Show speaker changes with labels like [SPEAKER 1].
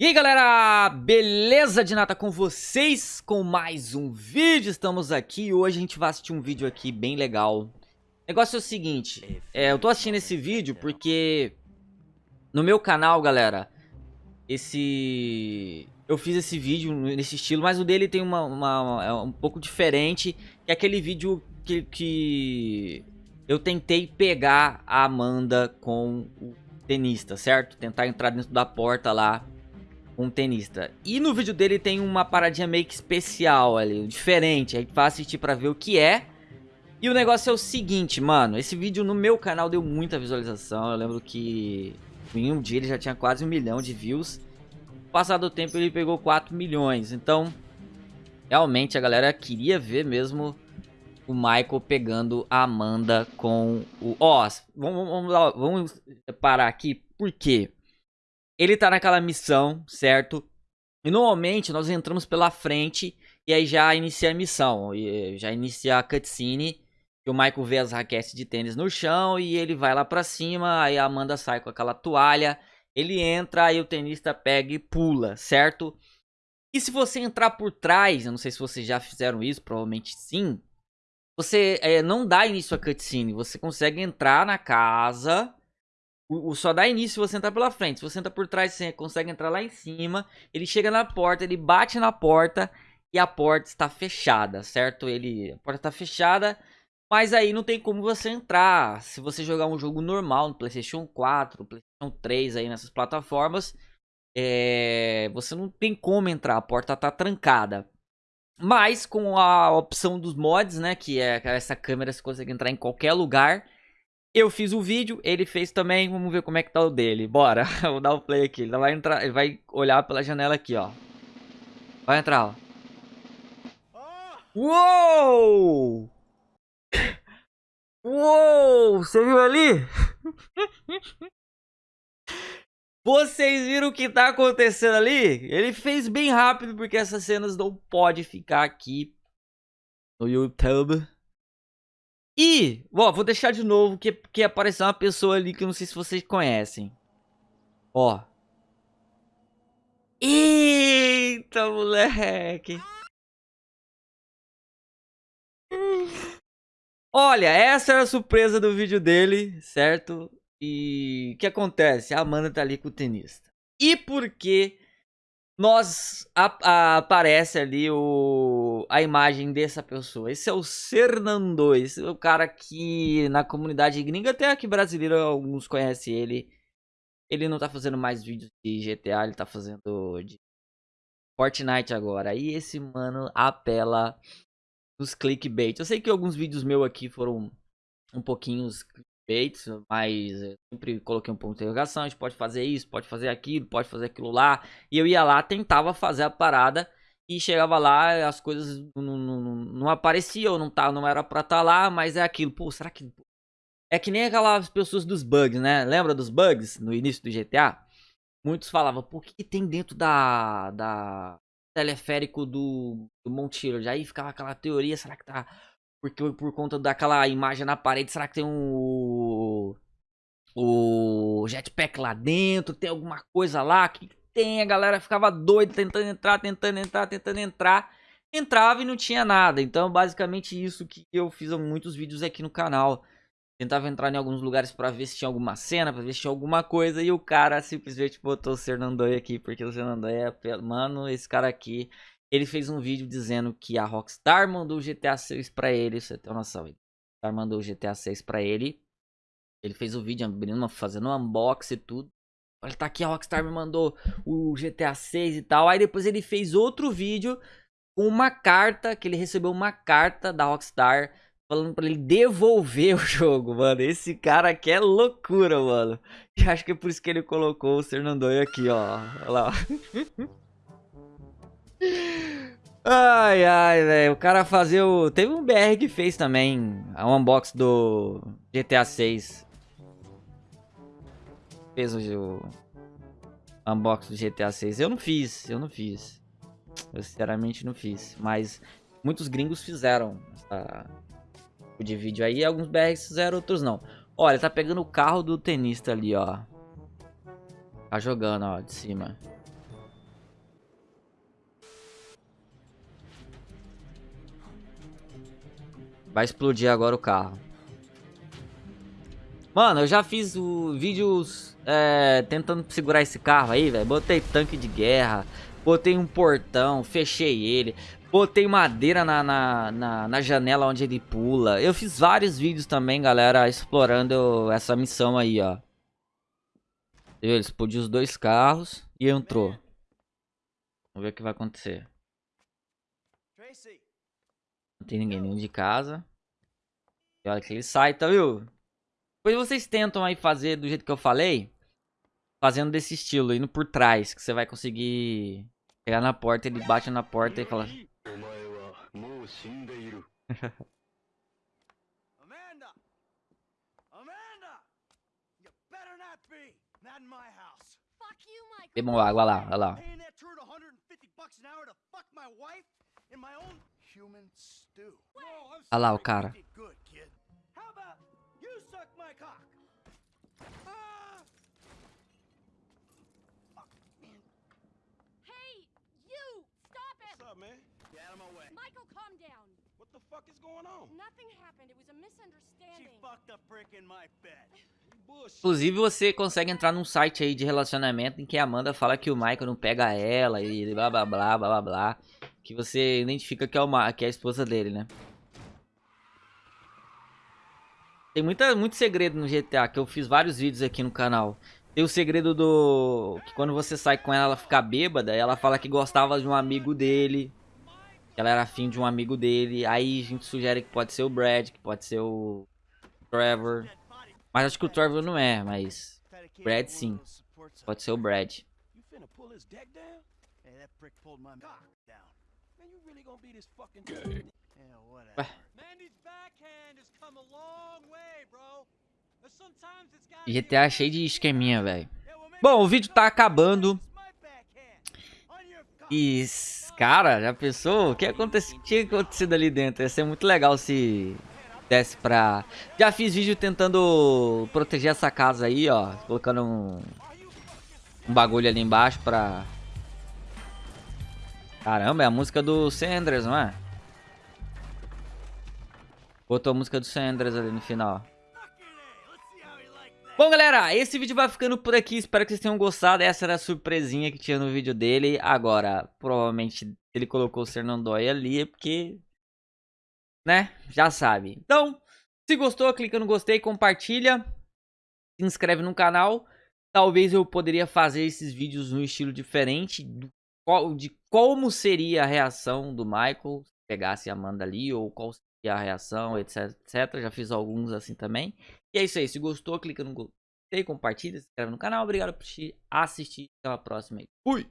[SPEAKER 1] E aí galera, beleza de nata com vocês? Com mais um vídeo, estamos aqui. Hoje a gente vai assistir um vídeo aqui bem legal. O negócio é o seguinte, é, eu tô assistindo esse vídeo porque no meu canal galera, esse... eu fiz esse vídeo nesse estilo, mas o dele tem uma, uma, uma é um pouco diferente Que é aquele vídeo que, que eu tentei pegar a Amanda com o tenista, certo? Tentar entrar dentro da porta lá um tenista. E no vídeo dele tem uma paradinha meio que especial ali, diferente. A gente vai assistir pra ver o que é. E o negócio é o seguinte, mano. Esse vídeo no meu canal deu muita visualização. Eu lembro que em um dia ele já tinha quase um milhão de views. Passado o tempo ele pegou 4 milhões. Então, realmente a galera queria ver mesmo o Michael pegando a Amanda com o... Ó, vamos, vamos, vamos parar aqui. Por quê? Ele tá naquela missão, certo? E normalmente nós entramos pela frente e aí já inicia a missão. E já inicia a cutscene. Que o Michael vê as raquetes de tênis no chão e ele vai lá pra cima. Aí a Amanda sai com aquela toalha. Ele entra, aí o tenista pega e pula, certo? E se você entrar por trás, eu não sei se vocês já fizeram isso, provavelmente sim. Você é, não dá início à cutscene, você consegue entrar na casa o, o, só dá início se você entrar pela frente. Se você entrar por trás, você consegue entrar lá em cima. Ele chega na porta, ele bate na porta e a porta está fechada, certo? Ele, a porta está fechada, mas aí não tem como você entrar. Se você jogar um jogo normal no PlayStation 4, PlayStation 3 aí nessas plataformas, é, você não tem como entrar. A porta está trancada. Mas com a opção dos mods, né, que é essa câmera você consegue entrar em qualquer lugar eu fiz o vídeo, ele fez também, vamos ver como é que tá o dele. Bora, vou dar o play aqui. Ele vai entrar, ele vai olhar pela janela aqui, ó. Vai entrar, ó. Uou! Uou! Você viu ali? Vocês viram o que tá acontecendo ali? Ele fez bem rápido porque essas cenas não podem ficar aqui no YouTube. E, ó, vou deixar de novo que, que apareceu uma pessoa ali que eu não sei se vocês conhecem. Ó. Eita, moleque. Olha, essa era a surpresa do vídeo dele, certo? E o que acontece? A Amanda tá ali com o tenista. E por que nós a, a, aparece ali o, a imagem dessa pessoa. Esse é o Cernando, esse é o cara que na comunidade gringa, até aqui brasileira, alguns conhecem ele. Ele não tá fazendo mais vídeos de GTA, ele tá fazendo de Fortnite agora. E esse mano apela nos clickbait. Eu sei que alguns vídeos meus aqui foram um pouquinho feitos, mas sempre coloquei um ponto de interrogação, a gente pode fazer isso, pode fazer aquilo, pode fazer aquilo lá. E eu ia lá, tentava fazer a parada e chegava lá, as coisas não, não, não apareciam, não, tá, não era pra estar tá lá, mas é aquilo. Pô, será que... É que nem aquelas pessoas dos bugs, né? Lembra dos bugs no início do GTA? Muitos falavam, por que tem dentro da... da teleférico do, do Mount Aí ficava aquela teoria, será que tá porque por conta daquela imagem na parede, será que tem um o jetpack lá dentro? Tem alguma coisa lá? que tem? A galera ficava doida tentando entrar, tentando entrar, tentando entrar. Entrava e não tinha nada. Então, basicamente isso que eu fiz muitos vídeos aqui no canal. Tentava entrar em alguns lugares para ver se tinha alguma cena, para ver se tinha alguma coisa. E o cara simplesmente botou o Fernandoi aqui, porque o Fernandoi é... Mano, esse cara aqui ele fez um vídeo dizendo que a Rockstar mandou o GTA 6 pra ele, você tem noção. A Rockstar mandou o GTA 6 pra ele. Ele fez o vídeo abrindo, fazendo um unboxing e tudo. Olha, tá aqui, a Rockstar me mandou o GTA 6 e tal. Aí depois ele fez outro vídeo com uma carta, que ele recebeu uma carta da Rockstar falando pra ele devolver o jogo, mano. Esse cara aqui é loucura, mano. E acho que é por isso que ele colocou o Fernandoi aqui, ó. Olha lá. Ai, ai, velho. O cara fazer o... Teve um BR que fez também a unbox do GTA 6. Fez o, o unbox do GTA 6. Eu não fiz, eu não fiz. Eu sinceramente não fiz. Mas muitos gringos fizeram essa tipo de vídeo aí. Alguns BRs fizeram, outros não. Olha, tá pegando o carro do tenista ali, ó. Tá jogando, ó, de cima. Vai explodir agora o carro. Mano, eu já fiz o, vídeos é, tentando segurar esse carro aí, velho. Botei tanque de guerra, botei um portão, fechei ele. Botei madeira na, na, na, na, janela onde ele pula. Eu fiz vários vídeos também, galera, explorando essa missão aí, ó. Ele explodiu os dois carros e entrou. Vamos ver o que vai acontecer. Não tem ninguém dentro de casa. E olha que ele sai, tá viu? Depois vocês tentam aí fazer do jeito que eu falei. Fazendo desse estilo, indo por trás. Que você vai conseguir chegar na porta, ele bate na porta e fala... Amanda! Amanda! You better not be! Not in my house. Fuck you, Mike. Bebam água lá, olha lá. Olha lá o cara. Michael, calm down. What the fuck is going on? Nothing happened. It was a misunderstanding. She fucked a brick in my bed. Inclusive, você consegue entrar num site aí de relacionamento em que a Amanda fala que o Michael não pega ela e blá blá blá blá blá blá. Que você identifica que é, uma, que é a esposa dele, né? Tem muita, muito segredo no GTA, que eu fiz vários vídeos aqui no canal. Tem o segredo do... Que quando você sai com ela, ela fica bêbada. Ela fala que gostava de um amigo dele. Que ela era afim de um amigo dele. Aí a gente sugere que pode ser o Brad, que pode ser o Trevor. Mas acho que o Trevor não é, mas... Brad sim. Pode ser o Brad. GTA cheio de esqueminha, velho. Bom, o vídeo tá acabando. E, cara, já pensou? O que aconteceu, tinha acontecido ali dentro? Ia ser muito legal se desse pra... Já fiz vídeo tentando proteger essa casa aí, ó. Colocando um, um bagulho ali embaixo pra... Caramba, é a música do Sanders, não é? Botou a música do Sanders ali no final. Bom, galera, esse vídeo vai ficando por aqui. Espero que vocês tenham gostado. Essa era a surpresinha que tinha no vídeo dele. Agora, provavelmente ele colocou o Fernandói ali, porque... Né? Já sabe. Então, se gostou, clica no gostei, compartilha. Se inscreve no canal. Talvez eu poderia fazer esses vídeos no estilo diferente. De como seria a reação do Michael se pegasse a Amanda ali. Ou qual e a reação, etc, etc. Já fiz alguns assim também. E é isso aí. Se gostou, clica no gostei, compartilha, se inscreve no canal. Obrigado por assistir. Até a próxima. Fui!